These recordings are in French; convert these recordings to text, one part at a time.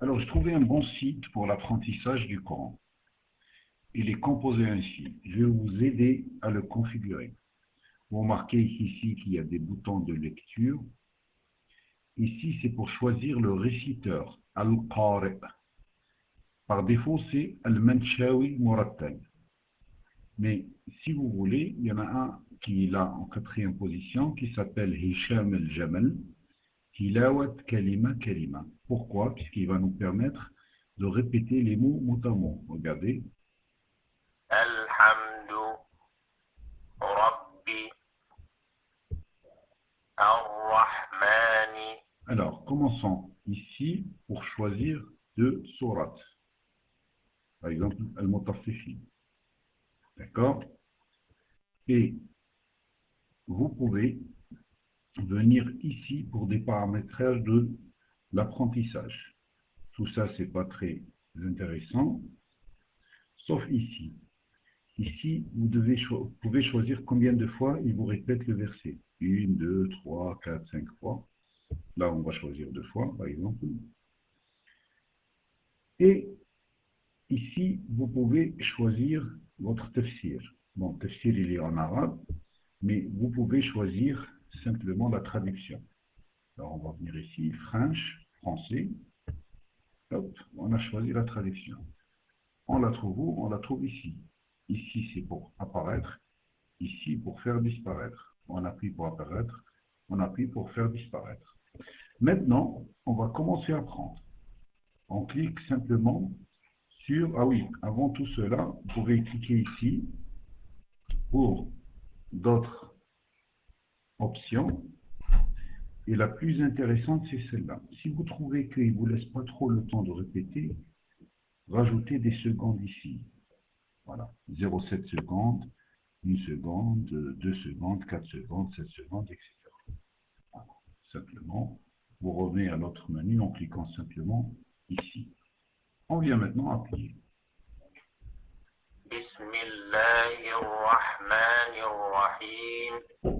Alors, j'ai trouvé un bon site pour l'apprentissage du Coran. Il est composé ainsi. Je vais vous aider à le configurer. Vous remarquez ici qu'il y a des boutons de lecture. Ici, c'est pour choisir le réciteur, Al-Qari. Par défaut, c'est Al-Manchawi Murattal. Mais si vous voulez, il y en a un qui est là en quatrième position, qui s'appelle Hisham al-Jamal, Tilawat Kalima Kalima. Pourquoi? Puisqu'il va nous permettre de répéter les mots mot à mot. Regardez. Alhamdu Rabbi Ar-Rahmani. Alors, commençons ici pour choisir deux sourates. Par exemple, Al-Mutaffifin. D'accord? Et vous pouvez venir ici pour des paramétrages de l'apprentissage. Tout ça, c'est pas très intéressant, sauf ici. Ici, vous, vous pouvez choisir combien de fois il vous répète le verset. Une, deux, trois, quatre, cinq fois. Là, on va choisir deux fois, par exemple. Et ici, vous pouvez choisir votre tafsir. Bon, tafsir, il est en arabe, mais vous pouvez choisir simplement la traduction. Alors, on va venir ici, French, français. Hop, on a choisi la traduction. On la trouve où? On la trouve ici. Ici, c'est pour apparaître. Ici, pour faire disparaître. On appuie pour apparaître. On appuie pour faire disparaître. Maintenant, on va commencer à prendre. On clique simplement sur... Ah oui, avant tout cela, vous pouvez cliquer ici pour d'autres options. Et la plus intéressante, c'est celle-là. Si vous trouvez qu'il ne vous laisse pas trop le temps de répéter, rajoutez des secondes ici. Voilà, 0,7 secondes, 1 seconde, 2 secondes, 4 secondes, 7 secondes, etc. Simplement, vous revenez à notre menu en cliquant simplement ici. On vient maintenant appuyer. Bismillahirrahmanirrahim.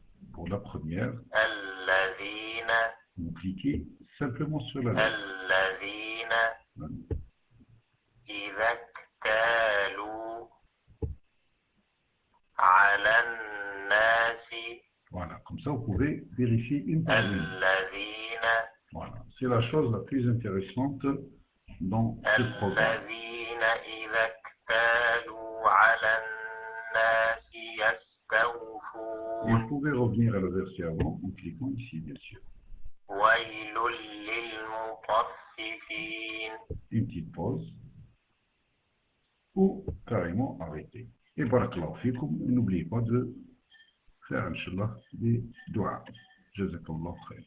Pour la première, vous cliquez simplement sur la lettre. Voilà, comme ça vous pouvez vérifier une par. Voilà, c'est la chose la plus intéressante dans ce programme. revenir à le verset avant en cliquant ici, bien sûr. Une petite pause. Ou carrément arrêter. Et barakallahu fikum, n'oubliez pas de faire, Inch'Allah, des doigts. je Jazakallah khair.